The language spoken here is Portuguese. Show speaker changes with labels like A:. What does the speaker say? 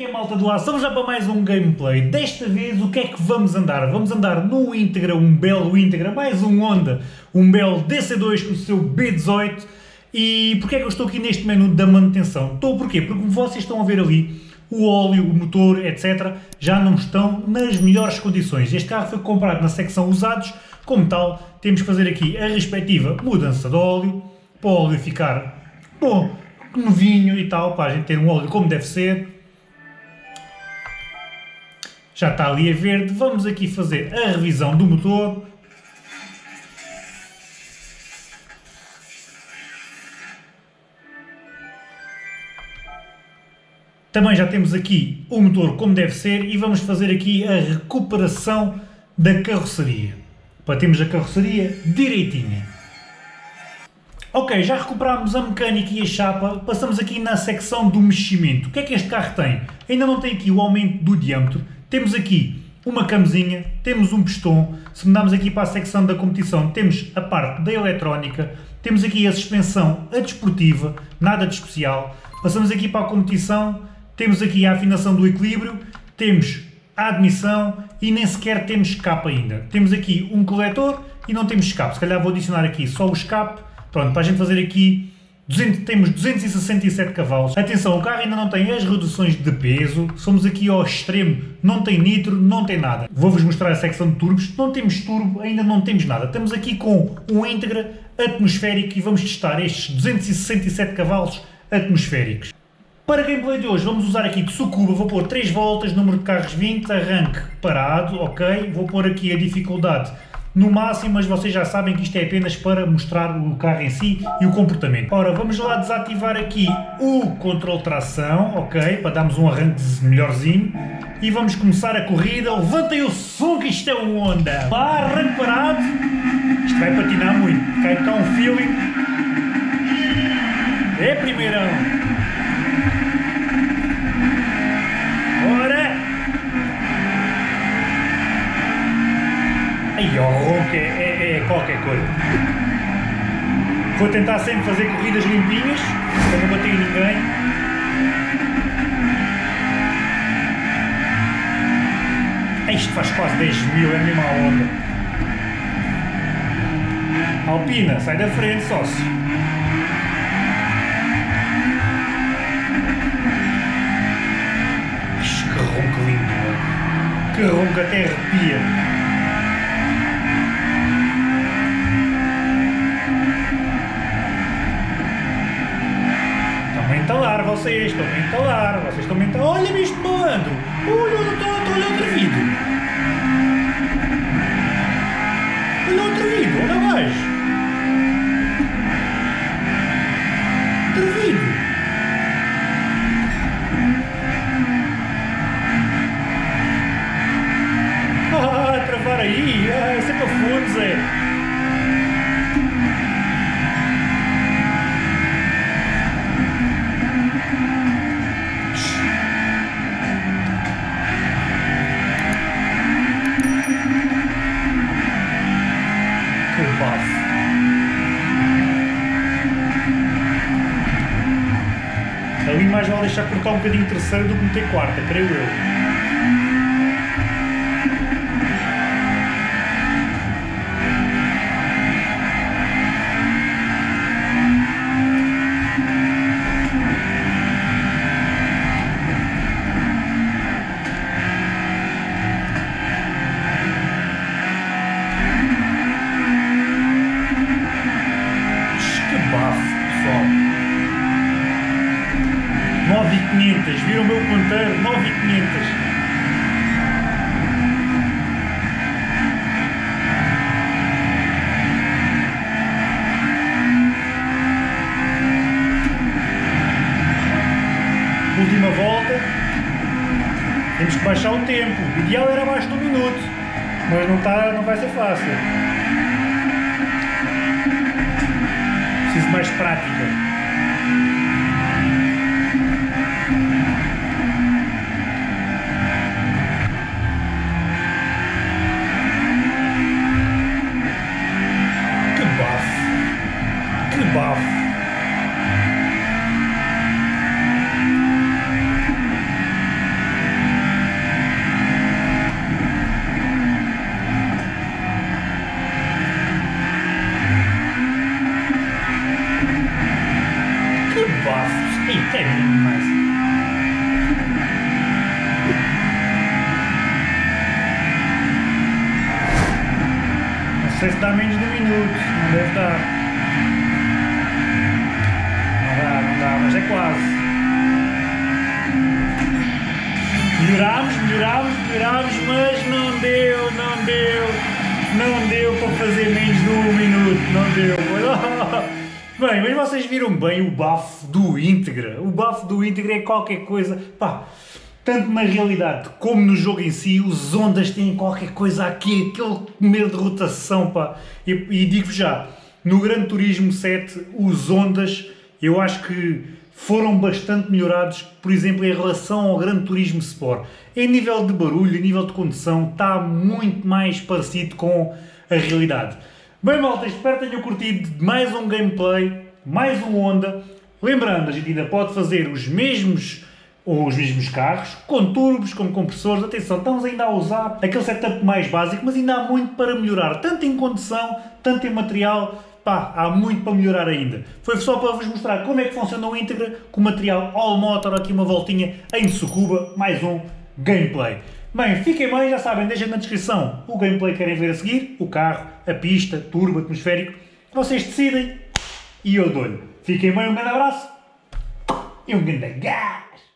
A: que é malta do ar? Estamos já para mais um gameplay. Desta vez o que é que vamos andar? Vamos andar no Integra, um belo Integra, mais um Honda, um belo DC2 com o seu B18. E porquê é que eu estou aqui neste menu da manutenção? Estou porquê? Porque como vocês estão a ver ali, o óleo, o motor, etc. já não estão nas melhores condições. Este carro foi comprado na secção usados, como tal, temos que fazer aqui a respectiva mudança de óleo, para o óleo ficar bom, novinho e tal, para a gente ter um óleo como deve ser. Já está ali a verde, vamos aqui fazer a revisão do motor. Também já temos aqui o motor como deve ser e vamos fazer aqui a recuperação da carroceria. Para termos a carroceria direitinha. Ok, já recuperámos a mecânica e a chapa, passamos aqui na secção do meximento. O que é que este carro tem? Ainda não tem aqui o aumento do diâmetro, temos aqui uma camezinha, temos um pistão, se mudarmos aqui para a secção da competição temos a parte da eletrónica, temos aqui a suspensão a desportiva, nada de especial, passamos aqui para a competição, temos aqui a afinação do equilíbrio, temos a admissão e nem sequer temos escape ainda. Temos aqui um coletor e não temos escape, se calhar vou adicionar aqui só o escape. Pronto, para a gente fazer aqui, 200, temos 267 cavalos. Atenção, o carro ainda não tem as reduções de peso, somos aqui ao extremo, não tem nitro, não tem nada. Vou-vos mostrar a secção de turbos, não temos turbo, ainda não temos nada. Estamos aqui com um íntegra atmosférico e vamos testar estes 267 cavalos atmosféricos. Para gameplay de hoje vamos usar aqui Tsukuba, vou pôr 3 voltas, número de carros 20, arranque parado, ok? Vou pôr aqui a dificuldade no máximo, mas vocês já sabem que isto é apenas para mostrar o carro em si e o comportamento. Ora, vamos lá desativar aqui o controle tração, ok, para darmos um arranque melhorzinho. E vamos começar a corrida. Levantem o som que isto é um Honda. Lá, arranque parado. Isto vai patinar muito. Cai cá um feeling. Ai, o ronco é, é, qualquer coisa. Vou tentar sempre fazer corridas limpinhas, para não bater ninguém. Isto faz quase 10 mil, é a onda. Alpina, sai da frente, sócio. Que ronco lindo, que ronco até arrepia. Entalar vocês, estão a entalar, vocês estão a entalar. Olha-me isto voando! Olha, eu estou a olhar outro vídeo. Olha outro vídeo, olha mais. Outro mais vale deixar cortar um bocadinho terceiro do que meter quarta, creio eu. Viram o meu ponteiro, 9500. Última volta, temos que baixar o tempo, o ideal era abaixo de um minuto, mas não, tá, não vai ser fácil. Preciso mais prática. Estar a menos de um minuto, não deve estar. Não dá, não dá, mas é quase. Melhorámos, melhorámos, melhorámos, mas não deu, não deu, não deu para fazer menos de um minuto, não deu. Bem, mas vocês viram bem o bafo do íntegra. O bafo do íntegra é qualquer coisa, pá, tanto na realidade como no jogo em si, os ondas têm qualquer coisa aqui, aquele medo de rotação, pá. E, e digo já, no Gran Turismo 7, os ondas, eu acho que foram bastante melhorados, por exemplo, em relação ao Gran Turismo Sport. Em nível de barulho, em nível de condução, está muito mais parecido com a realidade. Bem malta, espero que tenham curtido mais um gameplay, mais um Honda. Lembrando, a gente ainda pode fazer os mesmos ou os mesmos carros, com turbos, com compressores, atenção, estamos ainda a usar aquele setup mais básico, mas ainda há muito para melhorar, tanto em condução, tanto em material, pá, há muito para melhorar ainda. Foi só para vos mostrar como é que funciona o Integra com o material All Motor, aqui uma voltinha em Sucuba, mais um gameplay. Bem, fiquem bem, já sabem, deixem na descrição o gameplay que querem ver a seguir, o carro, a pista, turbo, atmosférico, vocês decidem e eu dou-lhe. Fiquem bem, um grande abraço e um grande gás!